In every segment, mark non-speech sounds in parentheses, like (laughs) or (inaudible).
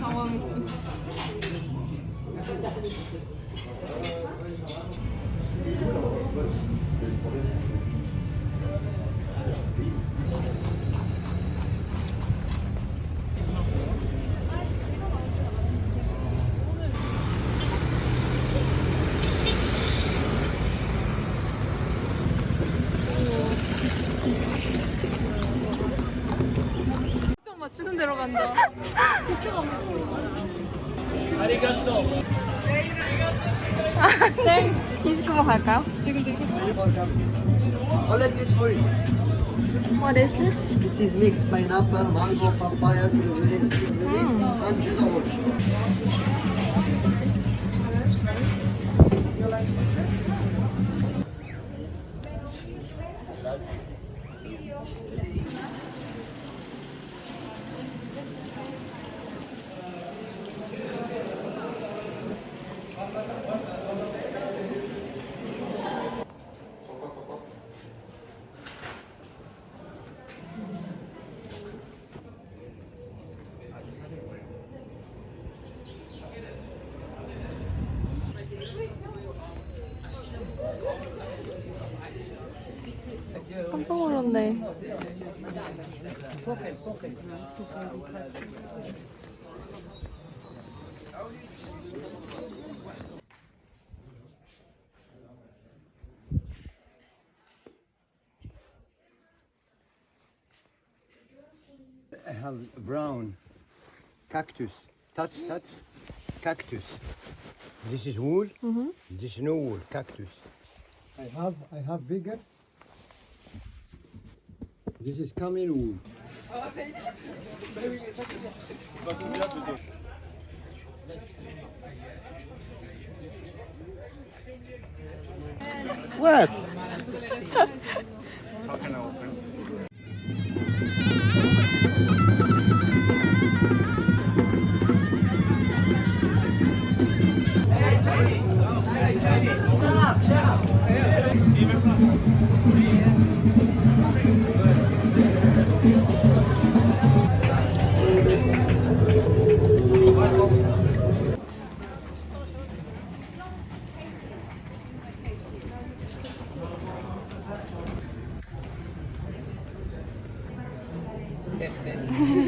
당황했어. 좀 맞추는 대로 간다. 땡! 디스크만 갈까요? 지금 되게 All of this for you. What is this? This is mixed pineapple, mango, papaya, strawberry, Mm. and Judah orange. I have brown cactus. Touch, touch. Cactus. This is wool. Mhm. This is no wool. Cactus. I have, I have bigger. This is camel wool. What?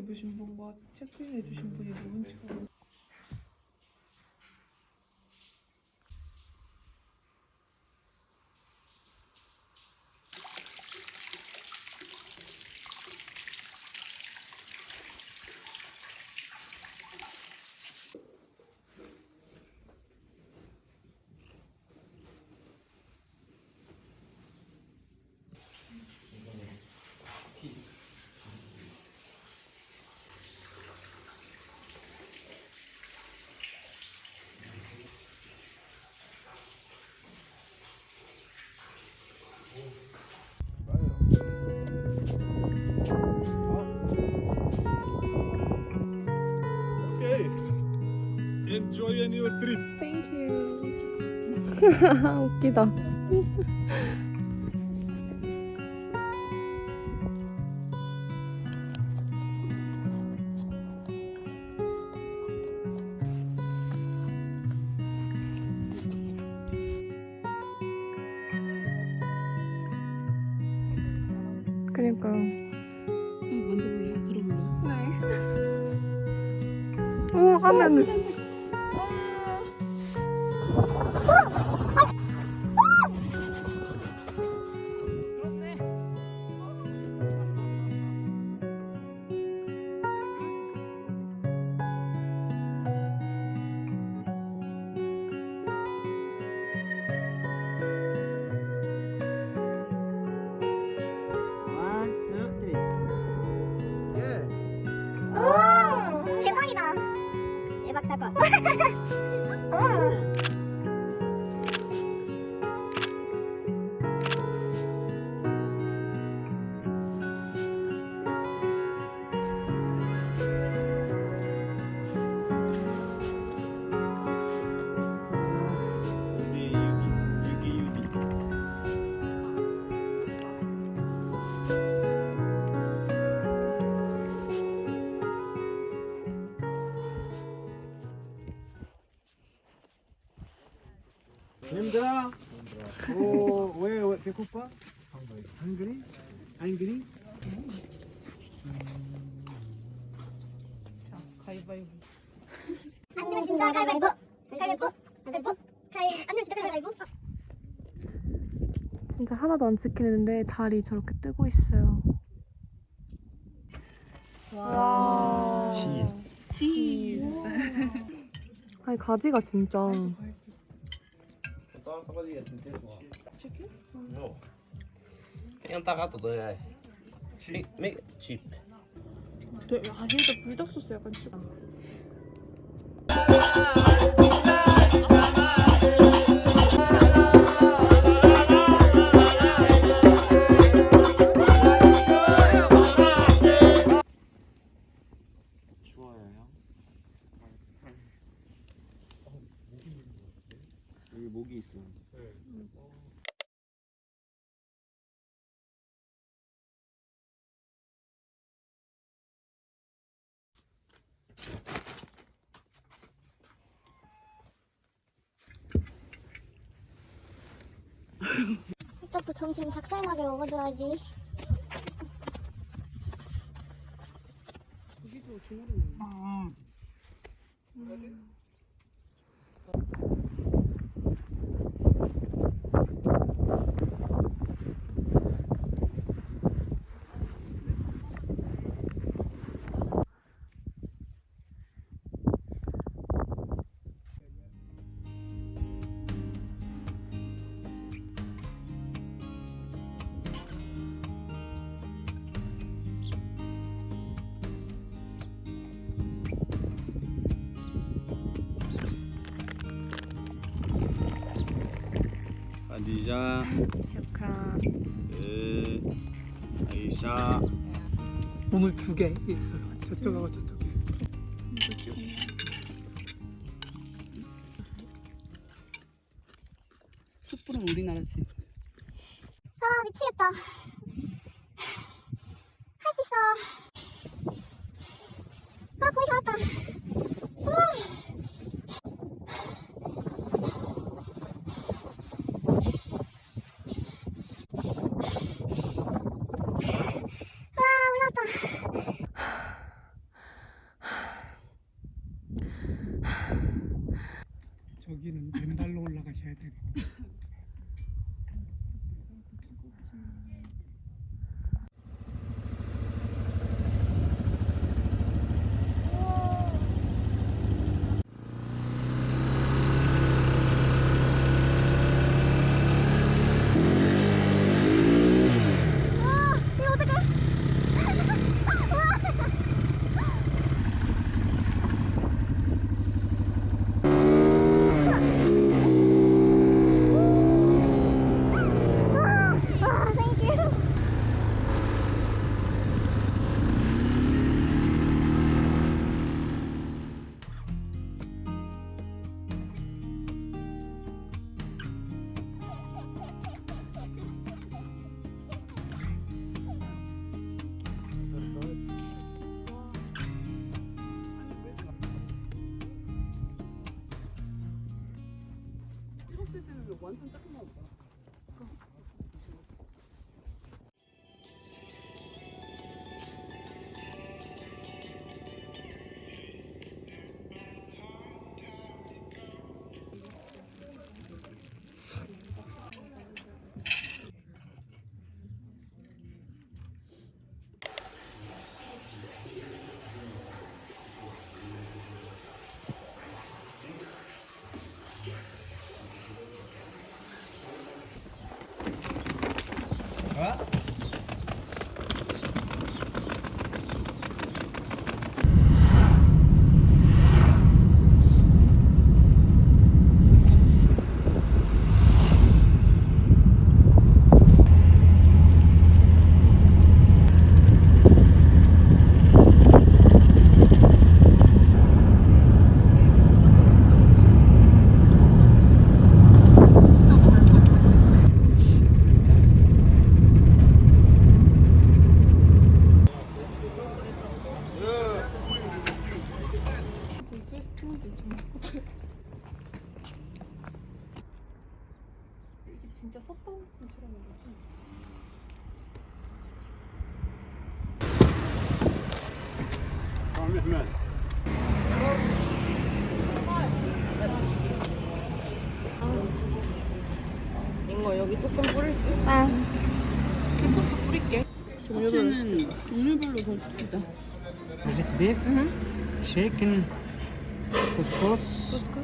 입으신 분과 체크인 해주신 분이 누군지 모르 Okay. enjoy on your trip. Thank you. 웃기다. 그러니까. 먼저 볼래요? 들어볼래? 네. 오, 하면. 대 (laughs) 힘들어? 오, 왜, 왜 배고파? 한그리? 한그리? 자, 가위바위보. 안 진짜 가위바위보 가위바위보 가위바위보 가위 안 진짜 가위바위보 진짜 하나도 안 찍히는데 달이 저렇게 뜨고 있어요. 와. 치즈. 치즈. 아니 가지가 진짜 No. Kaya taka to dahil. Cheap. Make it cheap. 아 진짜 불닭 소스 약간 좀좋 점심 닭살나게 먹어줘야지. 아디자, 시작한 으, 아이샤. 몸을 두 개 있어요. 저쪽하고 저쪽에. 숯불은 우리나라지. 아 미치겠다 할 수 있어 아 거의 다 왔다 와 올라왔다 저기는 왼발로 올라가셔야 되고. (laughs) 완전 짜증나고 이거 여기 조금 뿌릴게. 케첩 뿌릴게. 종류는 종류별로 더 좋다. Is it beef? Chicken? Couscous? 코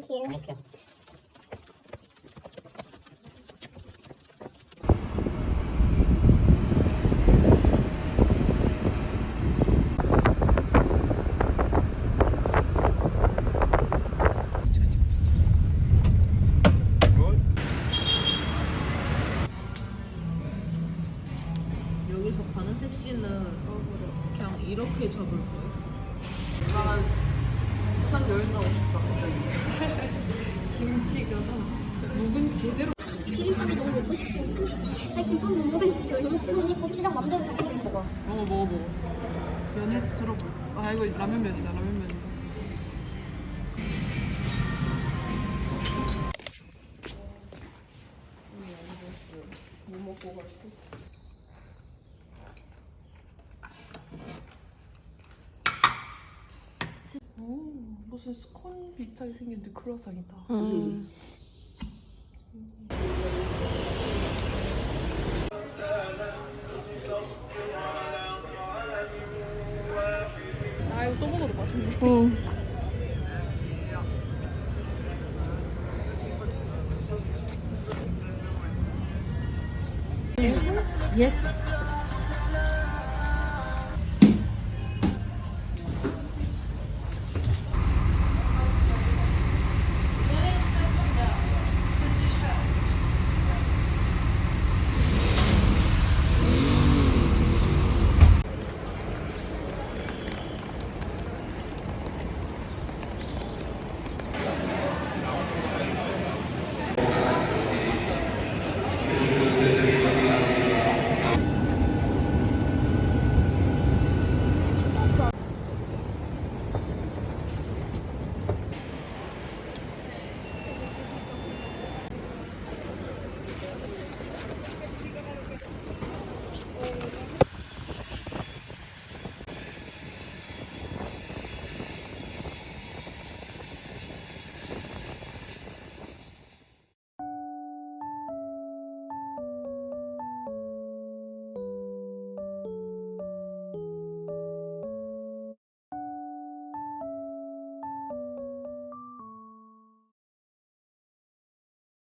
Thank you. 여기 먹어 먹어 먹어. 면을 들어봐. 아 이거 라면 면이다 라면 면이다. 오, 무슨 스콘 비슷하게 생겼는데 크로아상이다. 음. 아 Mm. Yes.